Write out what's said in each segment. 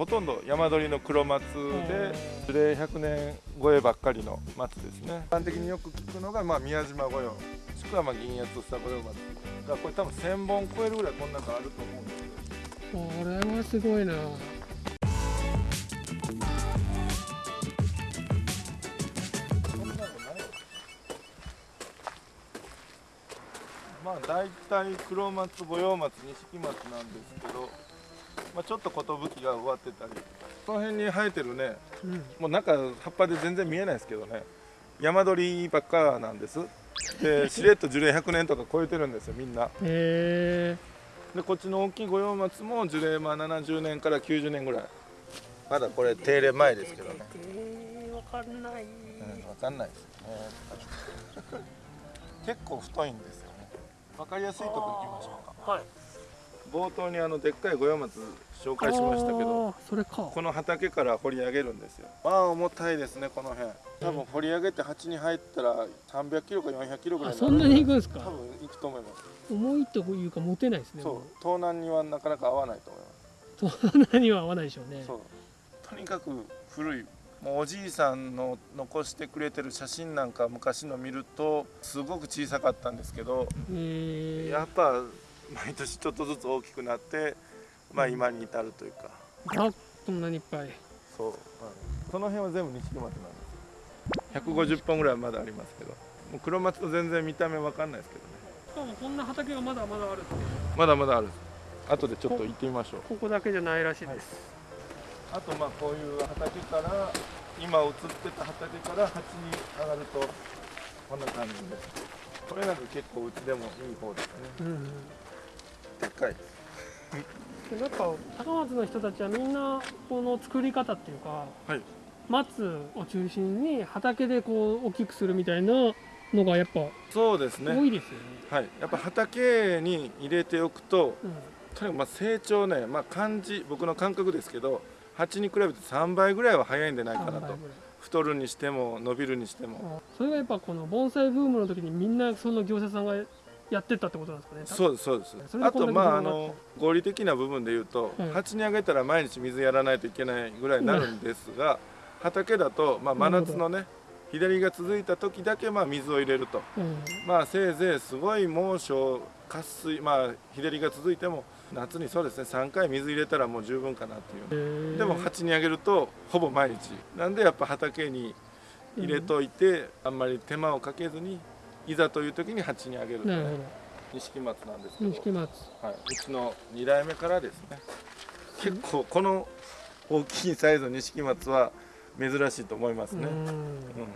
ほとんど山鳥の黒松で樹齢100年超えばっかりの松ですね。一般的によく聞くのが、まあ、宮島御用。もしくはまあ銀八房御用松だからこれ多分1000本超えるぐらいこの中あると思うんですけどこれはすごいな。まあ大体黒松五葉松錦松なんですけど、まあ、ちょっと寿が植わってたり。この辺に生えてるね。うん。もう中葉っぱで全然見えないですけどね。山鳥ばっかなんです。で しれっと樹齢100年とか超えてるんですよみんな。へえでこっちの大きい五葉松も樹齢まあ70年から90年ぐらい。まだこれ手入れ前ですけどね、えー、わかんないうん、分かんないですよね結構太いんですよね分かりやすいとこ行きましょうかはい冒頭にあのでっかい五葉松紹介しましたけどそれか。この畑から掘り上げるんですよ。まあ重たいですねこの辺。多分掘り上げて鉢に入ったら300キロか400キロぐらいあそんなに行くんですか？多分行くと思います。重いというか持てないですねそう。盗難にはなかなか合わないと思います。うそんなには合わないでしょうね。そう。とにかく古い。もうおじいさんの残してくれてる写真なんか昔の見るとすごく小さかったんですけどやっぱ毎年ちょっとずつ大きくなってまあ今に至るというか。あこんなにいっぱい。そう、この辺は全部錦松なんです150本ぐらいまだありますけど。もう黒松と全然見た目わかんないですけどね。しかもこんな畑がまだまだあるってまだまだある後でちょっと行ってみましょう。ここだけじゃないらしいです、あとまあこういう畑から今映ってた畑から鉢に上がるとこんな感じで。すこれなんか結構うちでもいい方ですね。うんうんでっかい。でやっぱ高松の人たちはみんなこの作り方っていうかはい。松を中心に畑でこう大きくするみたいなのがやっぱそうですね。多いですよね。はい。やっぱ畑に入れておくとうん。とにかくまあ成長ねまあ感じ僕の感覚ですけど鉢に比べて3倍ぐらいは早いんじゃないかなと。太るにしても伸びるにしても。あそれがやっぱこの盆栽ブームの時にみんなその業者さんがやってったってことなんですかね。そうですそうです。あとまああの合理的な部分で言うと、はい鉢にあげたら毎日水やらないといけないぐらいになるんですが、畑だと、まあ、真夏のね左が続いた時だけまあ水を入れると。うん。まあせいぜいすごい猛暑渇水まあ日照りが続いても夏にそうですね3回水入れたらもう十分かなっていう。でも鉢にあげるとほぼ毎日。なんでやっぱ畑に入れといて、あんまり手間をかけずにいざという時に鉢にあげるとねなるほ錦松なんですけど。ど錦松。はい、うちの2代目からですね。結構この大きいサイズの錦松は珍しいと思いますね、うん。う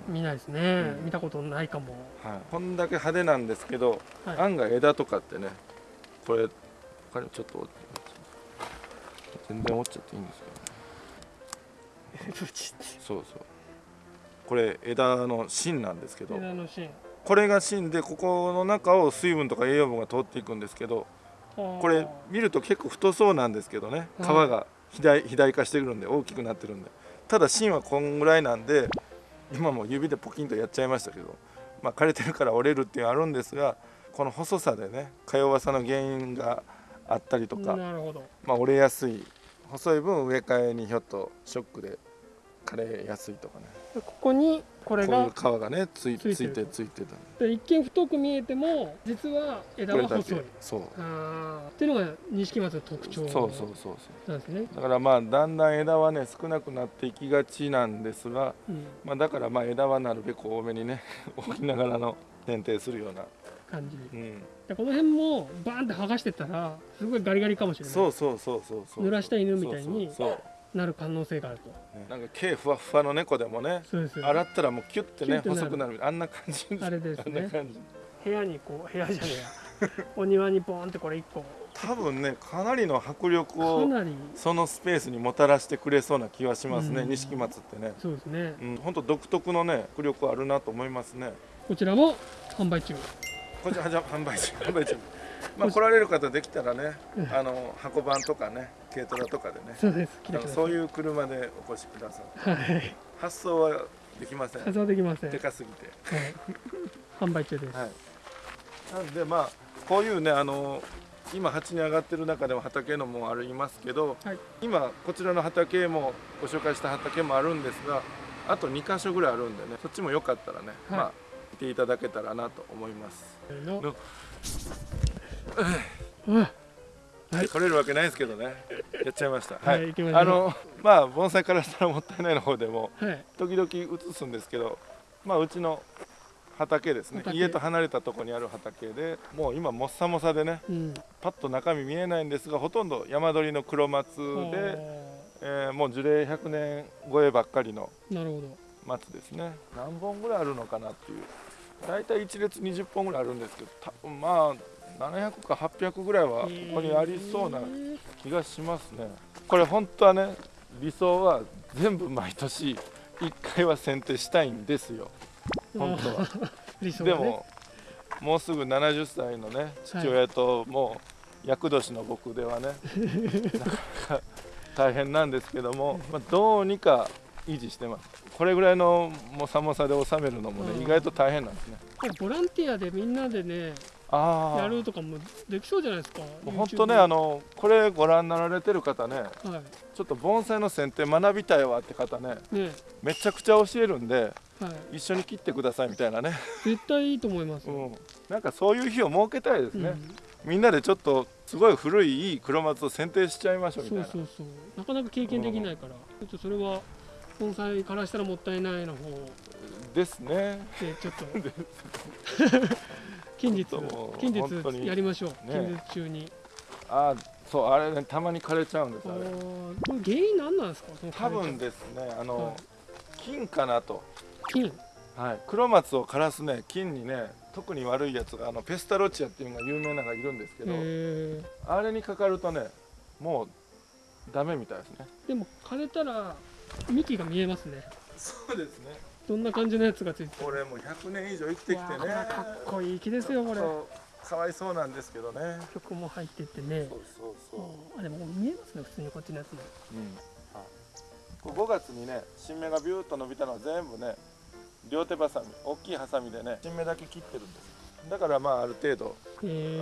見ないですね、うん。見たことないかも。はい、こんだけ派手なんですけど、はい。案外枝とかってねこれ他にもちょっと全然折っちゃっていいんですけどね。そうそうこれ枝の芯なんですけど枝の芯。これが芯でここの中を水分とか栄養分が通っていくんですけどここれ見ると結構太そうなんですけどね皮はいが肥大肥大化してくるんで大きくなってるんで。ただ芯はこんぐらいなんで今も指でポキンとやっちゃいましたけどまあ枯れてるから折れるっていうのはあるんですがこの細さでねか弱さの原因があったりとか。まあ、折れやすい。細い分植え替えにひょっとショックで枯れやすいとかね。でここにこれこういうが皮がねついついてついてたんで。で一見太く見えても実は枝は細い。そう。あー。っていうのが錦松の特徴そうそうそうそう。なんですね。だからまあだんだん枝はね少なくなっていきがちなんですが、うん、まあ、だからまあ枝はなるべく多めにね 置きながらの剪定するような、感じ。うん、でこの辺もバーンって剥がしてったらすごいガリガリかもしれない。そうそうそうそうそう。濡らした犬みたいに。そうそうなる可能性があると。ねなんか毛ふわふわの猫でもねそうですよ。洗ったらもうキュッてね細くなるあんな感じあれですね。部屋にこう部屋じゃねえや。お庭にポーンってこれ一個。多分ねかなりの迫力かをなり。そのスペースにもたらしてくれそうな気はしますねうん。錦松ってね。そうですね。うん、本当独特のね迫力あるなと思いますね。こちらも販売中。こちらじゃ販売中販売中。まあ来られる方できたらねうん。あの箱番とかね軽トラとかでね。そうです。来てくださいそういう車でお越しくださいはい。発送はできません。発送できません、はい、でかすぎて。販売中です、はい。なんでまあこういうねあの今鉢に上がってる中でも畑のもありますけど、はい。今こちらの畑もご紹介した畑もあるんですがあと2箇所ぐらいあるんでねそっちもよかったらね、はい。まあ見ていただけたらなと思います。の取れるわけないですけどね。やっちゃいました。はい。あのまあ盆栽からしたらもったいないの方でもはい。時々映すんですけど、まあ、うちの畑ですね。畑。家と離れたところにある畑でもう今もっさもさでねうん。パッと中身見えないんですがほとんど山鳥の黒松で、えーもう樹齢100年超えばっかりの松ですね。何本ぐらいあるのかなっていう。大体1列20本ぐらいあるんですけどまあ700か800ぐらいはここにありそうな気がしますね。これ本当はね理想は全部毎年1回は剪定したいんですよ。本当は。理想ね。でももうすぐ70歳のね父親ともう厄年の僕ではね なかなか大変なんですけども、まあ、どうにか維持してます。これぐらいのもさもさで収めるのもうん。ね意外と大変なんですね。ボランティアでみんなでねやるとかもできそうじゃないですか本当ねあのこれご覧になられてる方ねはちょっと盆栽の剪定学びたいわって方ねいね。めちゃくちゃ教えるんではい。一緒に切ってくださいみたいなね、絶対いいと思いますよ、うん、なんかそういう日を設けたいですね、うん。みんなでちょっとすごい古いいい黒松を剪定しちゃいましょうみたいな。そうそうそう。なかなか経験できないから、ちょっとそれは盆栽からしたらもったいないの方ですね。でちょっと 近日近日やりましょう、ね近日中に。あそうあれねたまに枯れちゃうんですああれーこれ原因何なんですか？多分ですねあの、はい。菌かなと、菌はい、黒松を枯らすね菌にね特に悪いやつがあのペスタロチアっていうのが有名なのがいるんですけど、えあれにかかるとねもうダメみたいですね。ー、でも枯れたら幹が見えますね。そうですねどんな感じのやつがついててこれもう100年以上生きてきてね。かっこいい木ですよこれ。かわいそうなんですけどね。曲も入っててね。そうそうそう、あでも見えますね普通にこっちのやつも。うん。これ5月にね新芽がビューッと伸びたのは全部ね両手ばさみ大きいハサミでね新芽だけ切ってるんです。だからまあある程度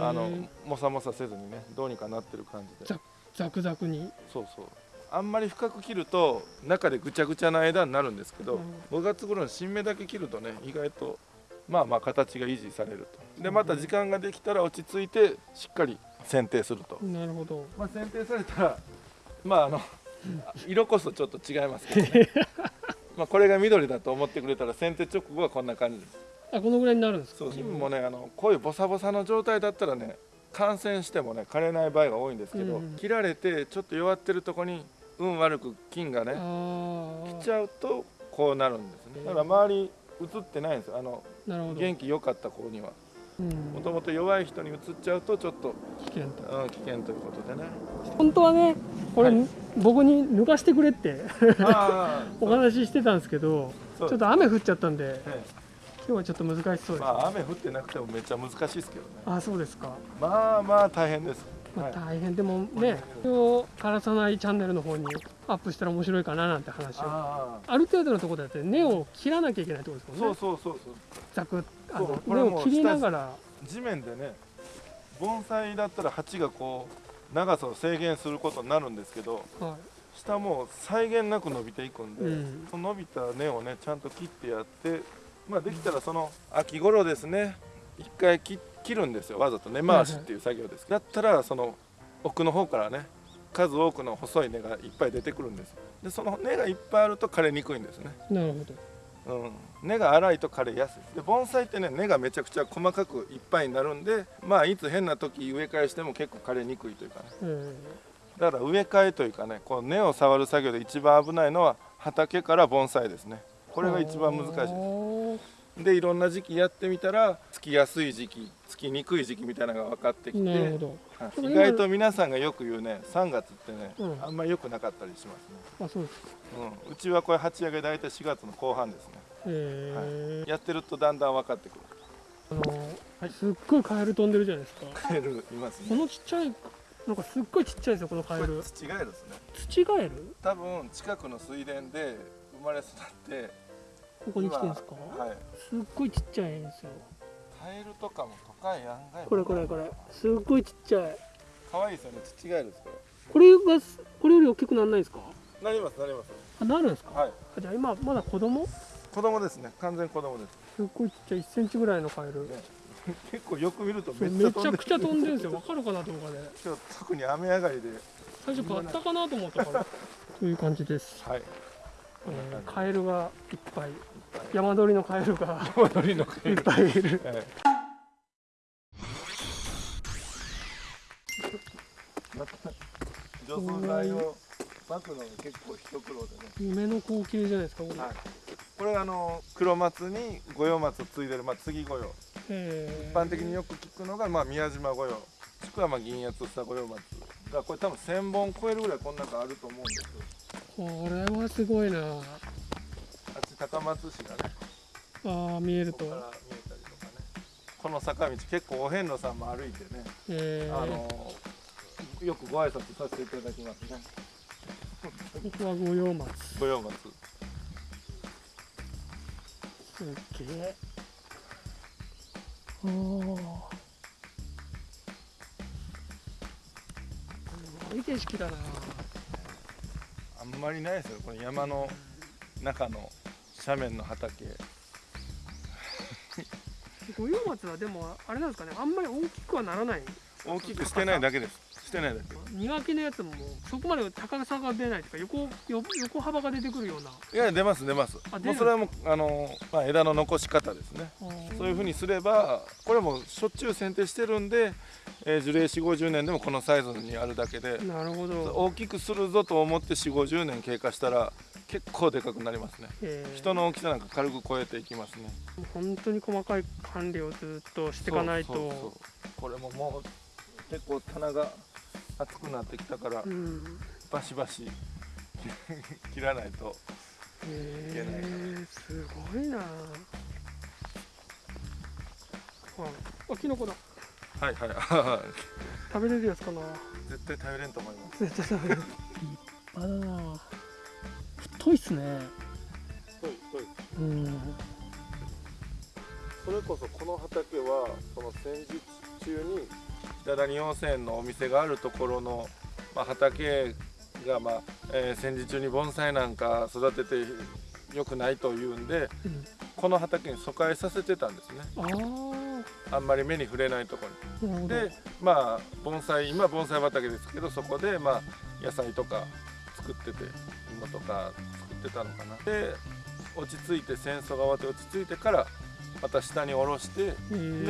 あのもさもさせずにねどうにかなってる感じで。ざザクザクに。そうそうあんまり深く切ると中でぐちゃぐちゃな枝になるんですけど、うん。5月頃の新芽だけ切るとね意外とまあまあ形が維持されると。でまた時間ができたら落ち着いてしっかり剪定すると、なるほど。まあ、剪定されたらまああの色こそちょっと違いますけどね。まあこれが緑だと思ってくれたら剪定直後はこんな感じです。あこのぐらいになるんですか？そう金もねあのこういうボサボサの状態だったらね感染してもね枯れない場合が多いんですけど、うん。切られてちょっと弱ってるとこに運悪く菌がね来ちゃうとこうなるんですね。だから周り映ってないんですよ。あの元気良かった子には。うん。もともと弱い人に移っちゃうとちょっと、危険と。うん、危険ということでね。本当はねこれ、はい。僕に抜かしてくれってあ お話ししてたんですけどちょっと雨降っちゃったんでえ今日はちょっと難しそうです、えまあ雨降ってなくてもめっちゃ難しいですけどね。あそうですか、まあまあ大変です、まあ、はい大変。でもね今日枯らさないチャンネルの方にアップしたら面白いかななんて話を。あある程度のところだって根を切らなきゃいけないってことですあもんね。そうそうそうそう。ざくあの根を切りながら。地面でね盆栽だったら鉢がこう長さを制限することになるんですけどは下も際限なく伸びていくんで、うん。その伸びた根をねちゃんと切ってやってまあできたらその秋頃ですね一回切切るんですよわざと根回しっていう作業です、だったらその奥の方からね数多くの細い根がいっぱい出てくるんですでその根がいっぱいあると枯れにくいんですね。いなるほど。うん、根が粗いと枯れやすい。で盆栽ってね根がめちゃくちゃ細かくいっぱいになるんでまあいつ変な時植え替えしても結構枯れにくいというかね。えだから植え替えというかねこう根を触る作業で一番危ないのは畑から盆栽ですね。こーれが一番難しいですでいろんな時期やってみたらつきやすい時期つきにくい時期みたいなのが分かってきて意外と皆さんがよく言うね3月ってね、うん。あんまり良くなかったりしますね、あそうですか。うん、うちはこれ鉢上げ大体4月の後半ですね。えー。やってるとだんだん分かってくる。あのすっごいカエル飛んでるじゃないですか。カエルいますこねのちっちゃいなんかすっごいちっちゃいですよこのカエル。土ガエルですね。土ガエル？多分近くの水田で生まれ育ってここに来てるんですか？今はい。すっごいちっちゃいんですよ。カエルとかも都会案外これこれこれ。すっごいちっちゃい。可愛いですよね。土ガエルですここれがすこれより大きくならないですか？れなりますなります。あなるんですか、はい。あじゃあ今まだ子供？子供ですね。完全子供です。すっごいちっちゃい。1センチぐらいのカエル。結構よく見るとめめちゃくちゃ飛んでるんですよ。わかるかな動画で。今日特に雨上がりで。最初買ったかなと思ったから。という感じです、はい。えーカエルがいっぱい山鳥のカエルが戻りのいっぱいいる。除草剤を撒くのが結構一苦労でね。夢の光景じゃないですかこれ、はい。これがあの黒松に五葉松を継いでる、まあ、継ぎ御用えー。一般的によく聞くのが、まあ、宮島御用もしくはまあ銀八房御用松がこれ多分1000本超えるぐらいこの中あると思うんですこれはすごいな高松市がね。あー見えること。こから見えたりとかね。この坂道結構お遍路さんも歩いてね、えー、あのよくご挨拶させていただきますね。ここは五葉松。御用松。すっげえおー。すごい景色だな。あんまりないですよ。この山の中の斜面の畑。五葉松はでもあれなんですかね。あんまり大きくはならない。大きくしてないだけです。してないだけ。苦手なやつもそこまで高さが出ないとか横よ横幅が出てくるような。いや出ます出ます。あもうそれはもうあの、まあ、枝の残し方ですね。そういうふうにすればこれもしょっちゅう剪定してるんで、えー樹齢4 5 0年でもこのサイズにあるだけで。なるほど。大きくするぞと思って4 5 0年経過したら結構でかくなりますね。えー。人の大きさなんか軽く超えていきますね。本当に細かい管理をずっとしていかないと。これももう結構棚が厚くなってきたからうん。バシバシ 切らないといけないすごいな。ああキノコだ。はいはい。は食べれるやつかな。い絶対食べれんと思います。絶対食べれる。立派だな太いっすね。そうそううん。それこそこの畑はその戦時中に北谷温泉のお店があるところの、まあ、畑が、まあえー戦時中に盆栽なんか育ててよくないというんでうん。この畑に疎開させてたんですね。ああんまり目に触れないところに。でまあ盆栽今盆栽畑ですけどそこでまあ野菜とか作ってて芋とか作ってたのかな。で落ち着いて戦争が終わって落ち着いてからまた下に下ろしてで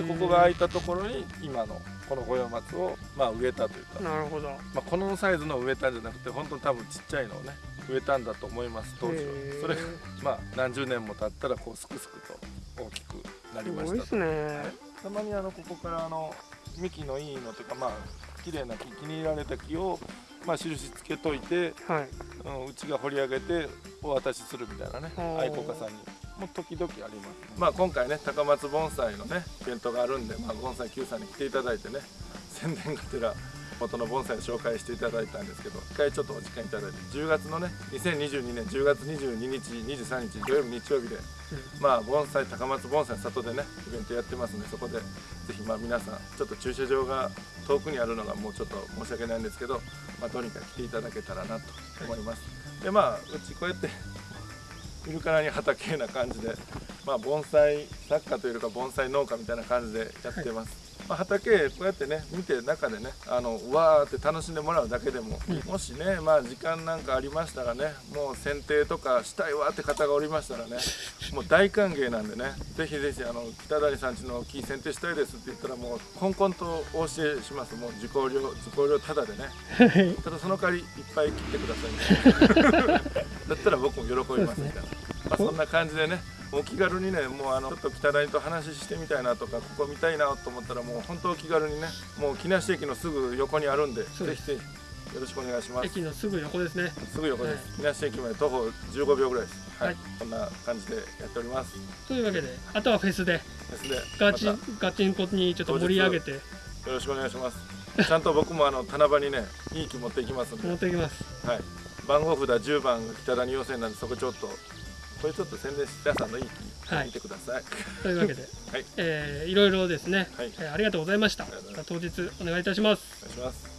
ここが空いたところに今のこの五葉松をまあ植えたというか、なるほど。まあ、このサイズの植えたんじゃなくて本当に多分ちっちゃいのをね植えたんだと思います当時は。それがまあ何十年も経ったらこうすくすくと大きくなりましたと。すごいっすね。たまにあのここからあの幹のいいのとかまあ綺麗な木気に入られた木をまあ印つけといて、はい。うん、うちが掘り上げてお渡しするみたいなね愛好家さんにも時々あります、まあ今回ね高松盆栽のねイベントがあるんで、まあ、盆栽 Q さんに来ていただいてね宣伝がてら元の盆栽を紹介していただいたんですけど一回ちょっとお時間いただいて10月のね2022年10月22日23日土曜日日曜日でまあ盆栽高松盆栽里でねイベントやってますんでそこでぜひま皆さんちょっと駐車場が遠くにあるのがもうちょっと申し訳ないんですけど、まあ、とにかく来ていただけたらなと思います、でまあうちこうやって見るからに畑な感じでまあ盆栽作家というか盆栽農家みたいな感じでやってます、まあ、畑こうやってね見て中でねあのわーって楽しんでもらうだけでも、もしねまあ時間なんかありましたらねもう剪定とかしたいわって方がおりましたらね もう大歓迎なんでねぜひぜひあの北谷さんちの木剪定したいですって言ったらもうコンコンとお教えします。もう受講料受講料ただでね。はい。ただその代わりいっぱい切ってくださいみたいなだったら僕も喜びますみたいな、まあ、そんな感じでねお気軽にねもうあのちょっと北谷と話してみたいなとかここ見たいなと思ったらもう本当気軽にねもう木梨駅のすぐ横にあるんでぜひぜひよろしくお願いします。駅のすぐ横ですね。すぐ横です、木梨駅まで徒歩15秒ぐらいです。はい、はい。こんな感じでやっております。というわけであとはフェスでですねガチまガチンコにちょっと盛り上げて。たよろしくお願いします。ちゃんと僕もあの棚場にねいい木持っていきますんで。持っていきます。はい、番号札10番が北谷要請なんでそこちょっとこれちょっと宣伝しさんのいい木はい見てください、というわけで、はい。えーいろいろですね、はい。えーありがとうございました。当日お願いいたします。お願いします